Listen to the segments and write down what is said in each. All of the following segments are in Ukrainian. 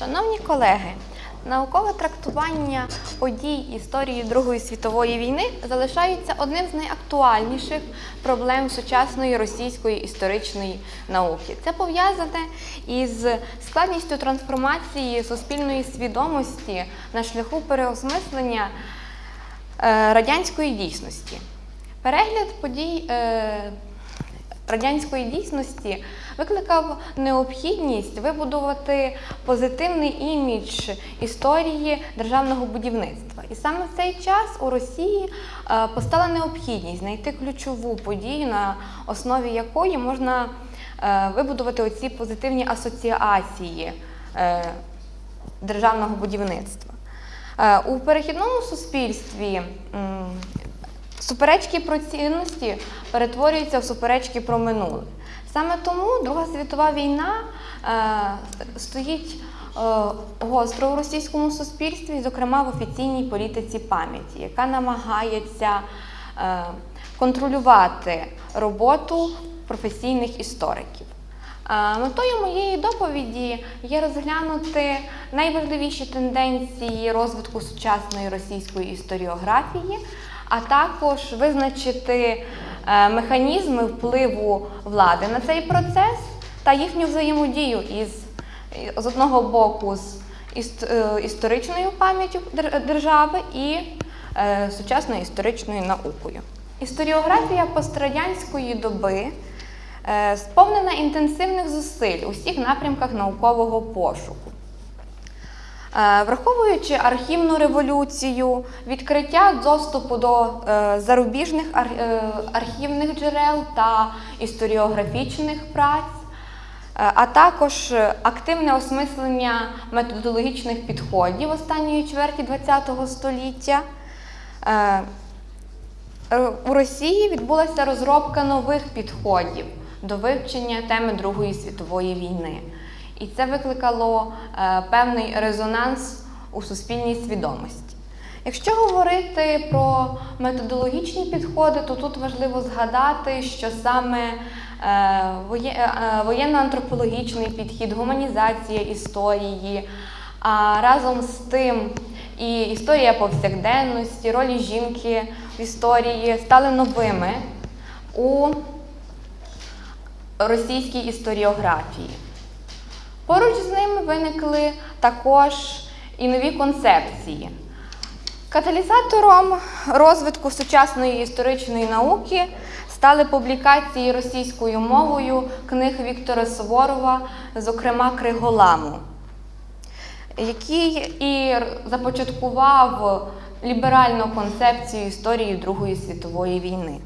Шановні колеги, наукове трактування подій історії Другої світової війни залишається одним з найактуальніших проблем сучасної російської історичної науки. Це пов'язане із складністю трансформації суспільної свідомості на шляху переосмислення е, радянської дійсності. Перегляд подій е, радянської дійсності викликав необхідність вибудувати позитивний імідж історії державного будівництва. І саме в цей час у Росії е, постала необхідність знайти ключову подію, на основі якої можна е, вибудувати оці позитивні асоціації е, державного будівництва. У перехідному суспільстві суперечки про цінності перетворюються в суперечки про минуле. Саме тому Друга світова війна е, стоїть е, гостро у російському суспільстві, зокрема в офіційній політиці пам'яті, яка намагається е, контролювати роботу професійних істориків. Е, Метою моєї доповіді є розглянути найважливіші тенденції розвитку сучасної російської історіографії, а також визначити е, механізми впливу влади на цей процес та їхню взаємодію із з одного боку з е, історичною пам'яттю держави і е, сучасною історичною наукою. Історіографія пострадянської доби сповнена інтенсивних зусиль у всіх напрямках наукового пошуку. Е, Враховуючи архівну революцію, відкриття доступу до е, зарубіжних е, архівних джерел та історіографічних праць, а також активне осмислення методологічних підходів останньої чверті ХХ століття, У Росії відбулася розробка нових підходів до вивчення теми Другої світової війни. І це викликало е, певний резонанс у суспільній свідомості. Якщо говорити про методологічні підходи, то тут важливо згадати, що саме е, е, воєнно-антропологічний підхід, гуманізація історії, а разом з тим і історія повсякденності, ролі жінки в історії стали новими у російській історіографії. Поруч з ними виникли також і нові концепції. Каталізатором розвитку сучасної історичної науки стали публікації російською мовою книг Віктора Суворова, зокрема Криголаму, який і започаткував ліберальну концепцію історії Другої світової війни.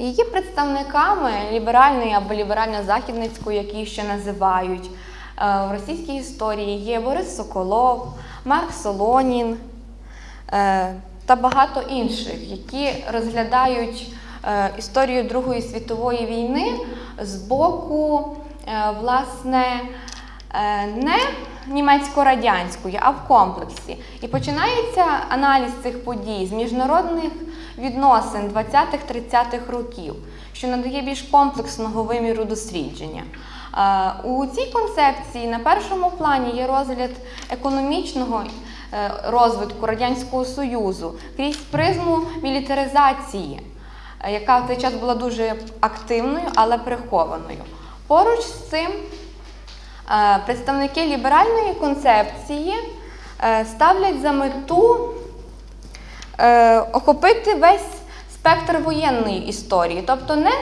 Її представниками ліберальної або ліберально-західницької, як її ще називають, е, в російській історії є Борис Соколов, Марк Солонін е, та багато інших, які розглядають е, історію Другої світової війни з боку, власне, не німецько-радянської, а в комплексі. І починається аналіз цих подій з міжнародних відносин 20-30-х років, що надає більш комплексного виміру дослідження. Е, У цій концепції на першому плані є розгляд економічного е, розвитку Радянського Союзу крізь призму мілітаризації, е, яка в цей час була дуже активною, але прихованою. Поруч з цим Представники ліберальної концепції е, ставлять за мету е, охопити весь спектр воєнної історії, тобто не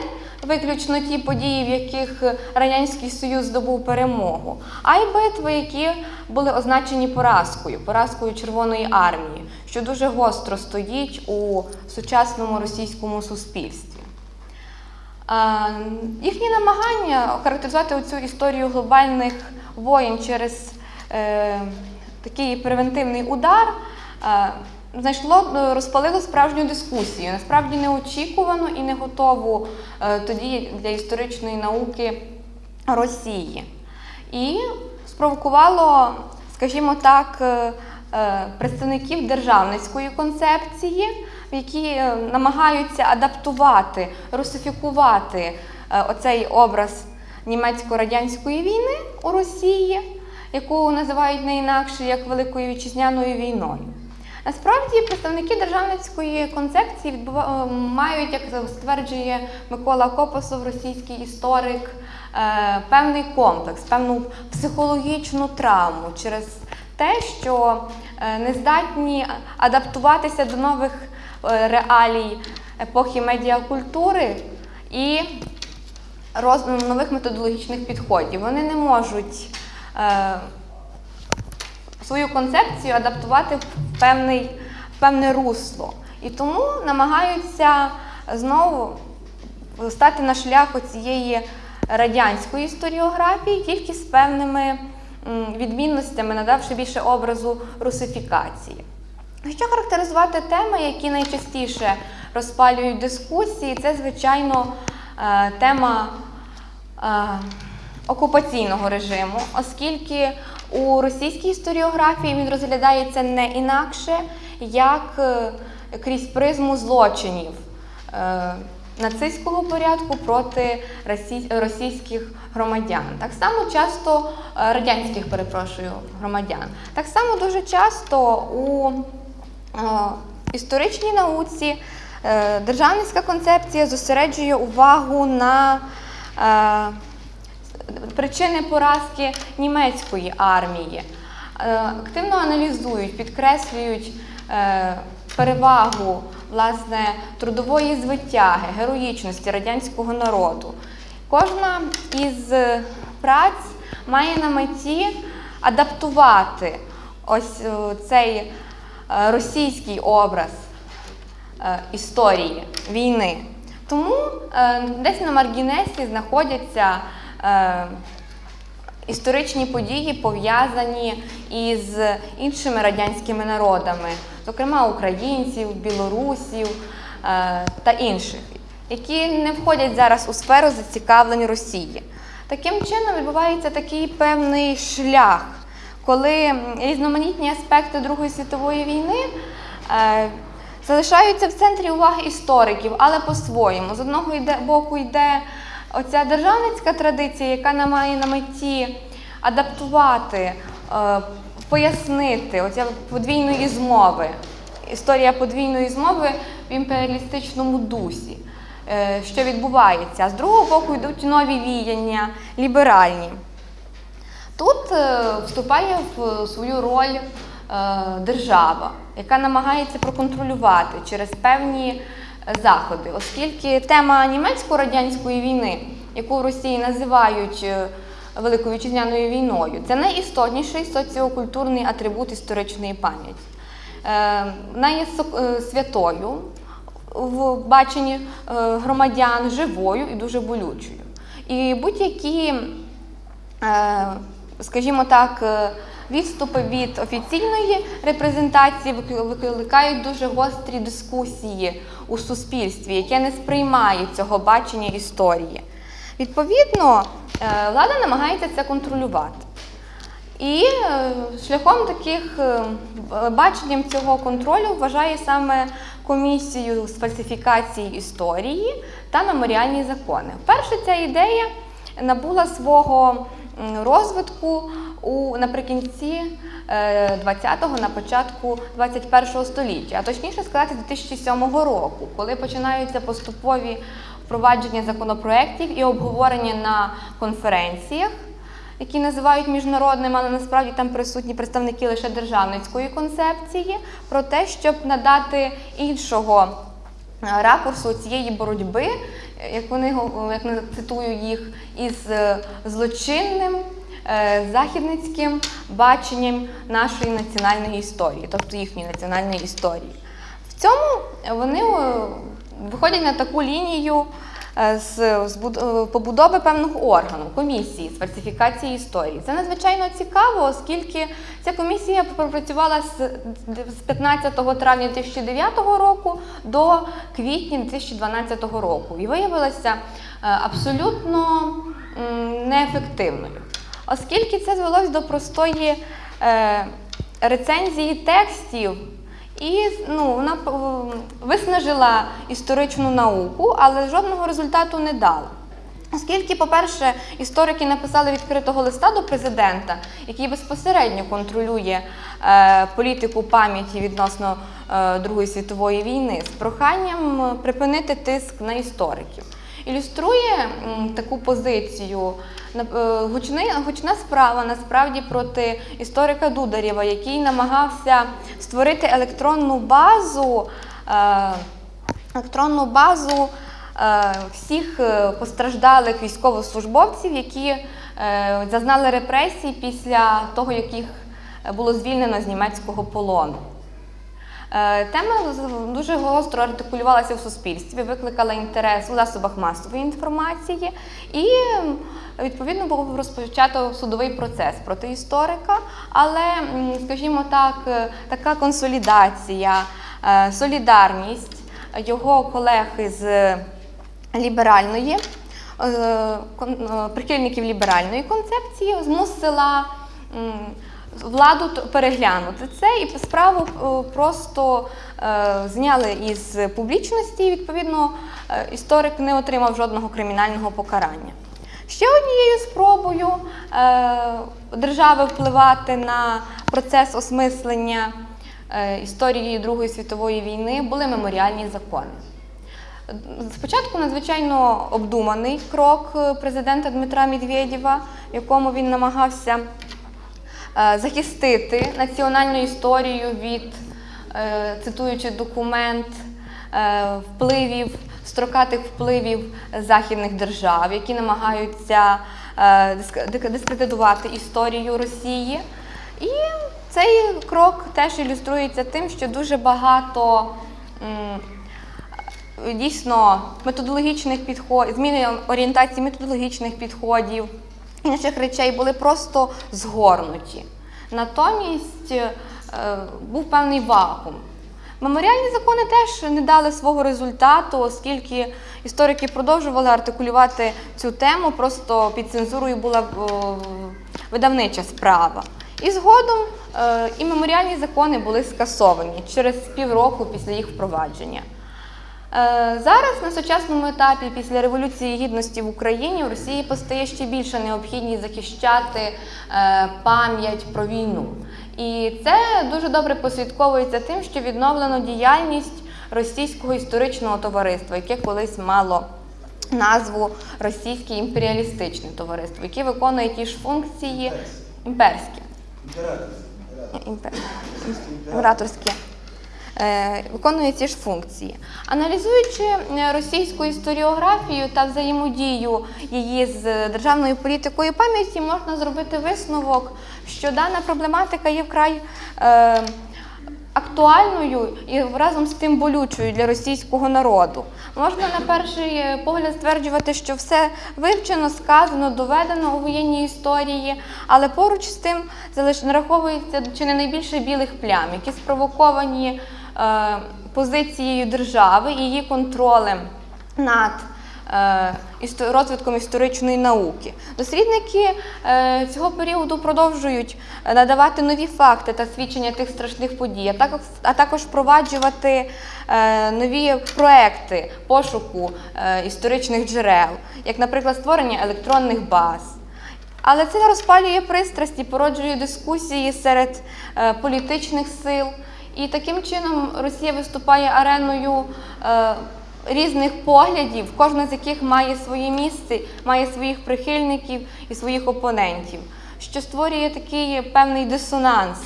виключно ті події, в яких Радянський Союз здобув перемогу, а й битви, які були означені поразкою, поразкою Червоної армії, що дуже гостро стоїть у сучасному російському суспільстві. Їхні намагання охарактеризувати цю історію глобальних воєн через е, такий превентивний удар е, знайшло, е, розпалило справжню дискусію, насправді неочікувану і не готову тоді для історичної науки Росії. І спровокувало, скажімо так, представників державницької концепції, які е, намагаються адаптувати, русифікувати е, оцей образ німецько-радянської війни у Росії яку називають не інакше як Великою вітчизняною війною. Насправді представники державницької концепції відбува... е, мають, як стверджує Микола Копосов, російський історик, певний комплекс, певну психологічну травму через те, що не здатні адаптуватися до нових реалій епохи медіакультури і роз... нових методологічних підходів. Вони не можуть е, свою концепцію адаптувати в певний, в певне русло. І тому намагаються знову стати на шлях цієї радянської історіографії, тільки з певними відмінностями, надавши більше образу русифікації. Що характеризувати теми, які найчастіше розпалюють дискусії, це, звичайно, е, тема е, окупаційного режиму, оскільки у російській історіографії він розглядається не інакше, як е, крізь призму злочинів нацистського порядку проти російських громадян. Так само часто радянських, перепрошую, громадян. Так само дуже часто у історичній науці е, державницька концепція зосереджує увагу на е, причини поразки німецької армії. Е, Активно аналізують, підкреслюють е, перевагу власне трудової звитяги, героїчності радянського народу. Кожна із е, праць має на меті адаптувати ось е, цей е, російський образ е, історії війни. Тому е, десь на маргінесі знаходяться е, історичні події, пов'язані із іншими радянськими народами, зокрема українців, білорусів е, та інших, які не входять зараз у сферу зацікавлень Росії. Таким чином відбувається такий певний шлях, коли різноманітні аспекти Другої світової війни. е, залишаються в центрі уваги істориків, але по-своєму. З одного боку йде оця державницька традиція, яка має на меті адаптувати, е, пояснити оця подвійної змови, історія подвійної змови в імперіалістичному дусі, е, що відбувається. З другого боку йдуть нові віяння, ліберальні. Тут е, вступає в свою роль е, держава, яка намагається проконтролювати через певні е, заходи, оскільки тема німецько-радянської війни, яку в Росії називають Великою вітчизняною війною, це найістотніший соціокультурний атрибут історичної пам'яті. Вона є святою в баченні громадян, живою і дуже болючою. І будь-які скажімо так, е, відступи від офіційної репрезентації викликають дуже гострі дискусії у суспільстві, яке не сприймає цього бачення історії. Відповідно, е, влада намагається це контролювати. І е, шляхом таких баченням цього контролю вважає саме комісію з фальсифікації історії та меморіальні закони. Вперше ця ідея набула свого розвитку у наприкінці 20-го, на початку 21-го століття, а точніше сказати, з 2007 року, коли починаються поступові впровадження законопроєктів і обговорення на конференціях які називають міжнародними, але насправді там присутні представники лише державницької концепції, про те, щоб надати іншого е, ракурсу цієї боротьби, е, як вони як я цитую їх, із е, злочинним е, західницьким баченням нашої національної історії, тобто їхньої національної історії. В цьому вони е, виходять на таку лінію е, з, з е, побудови певного органу, комісії з фальсифікації історії. Це надзвичайно цікаво, оскільки ця комісія пропрацювала з з 15 травня 2009 року до квітня 2012 року і виявилася е, абсолютно неефективною, оскільки це звелось до простої е, рецензії текстів. І ну, вона виснажила історичну науку, але жодного результату не дала. Оскільки, по-перше, історики написали відкритого листа до президента, який безпосередньо контролює е, політику пам'яті відносно е, Другої світової війни з проханням е, припинити тиск на істориків. Ілюструє таку позицію е, гучна справа насправді проти історика Дударєва, який намагався створити електронну базу. е, електронну базу е, всіх постраждалих військовослужбовців, які зазнали репресій після того, як їх е, було звільнено з німецького полону. Е, Тема дуже гостро артикулювалася в суспільстві, викликала інтерес у засобах масової інформації, і відповідно був розпочато судовий процес проти історика. Але, скажімо так, е, така консолідація, е, солідарність його колег із ліберальної. Прихильників ліберальної концепції змусила владу переглянути це і справу е, просто е, зняли із публічності. і, Відповідно, е, історик не отримав жодного кримінального покарання. Ще однією спробою держави впливати на процес осмислення історії Другої світової війни були меморіальні закони. Спочатку надзвичайно обдуманий крок президента Дмитра Медведєва, якому він намагався захистити національну історію від, е, цитуючи документ, е, впливів, строкатих впливів західних держав, які намагаються е, дискредитувати історію Росії. І цей крок теж ілюструється тим, що дуже багато. дійсно методологічних підходів, зміни орієнтації методологічних підходів, інших речей були просто згорнуті. Натомість е, був певний вакуум. Меморіальні закони теж не дали свого результату, оскільки історики продовжували артикулювати цю тему, просто під цензурою була видавнича справа. І згодом е, і меморіальні закони були скасовані через півроку після їх впровадження. Е, Зараз на сучасному етапі, після Революції Гідності в Україні, у Росії постає ще більша необхідність захищати е, пам'ять про війну. І це дуже добре послідковується тим, що відновлено діяльність російського історичного товариства, яке колись мало назву Російське імперіалістичне товариство, яке виконує ті ж функції імперські. Імпер... Е, Виконує ці ж функції. Аналізуючи е, російську історіографію та взаємодію її з державною політикою пам'яті, можна зробити висновок, що дана проблематика є вкрай е, актуальною і разом з тим болючою для російського народу. Можна на перший погляд стверджувати, що все вивчено, сказано, доведено у воєнній історії, але поруч з тим нараховується чи не найбільше білих плям, які спровоковані позицією держави і її контролем над е, розвитком історичної науки. Дослідники е, цього періоду продовжують е, надавати нові факти та свідчення тих страшних подій, а також, впроваджувати е, нові проекти пошуку е, історичних джерел, як, наприклад, створення електронних баз. Але це розпалює пристрасті, породжує дискусії серед е, політичних сил. І таким чином Росія виступає ареною е, різних поглядів, кожна з яких має своє місце, має своїх прихильників і своїх опонентів, що створює такий певний дисонанс,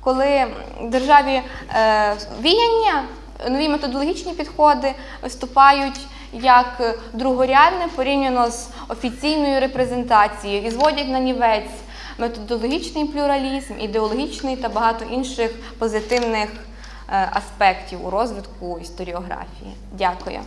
коли державі е, віяння, нові методологічні підходи виступають як другорядне порівняно з офіційною репрезентацією і зводять на нівець методологічний плюралізм, ідеологічний та багато інших позитивних е, аспектів у розвитку історіографії. Дякую.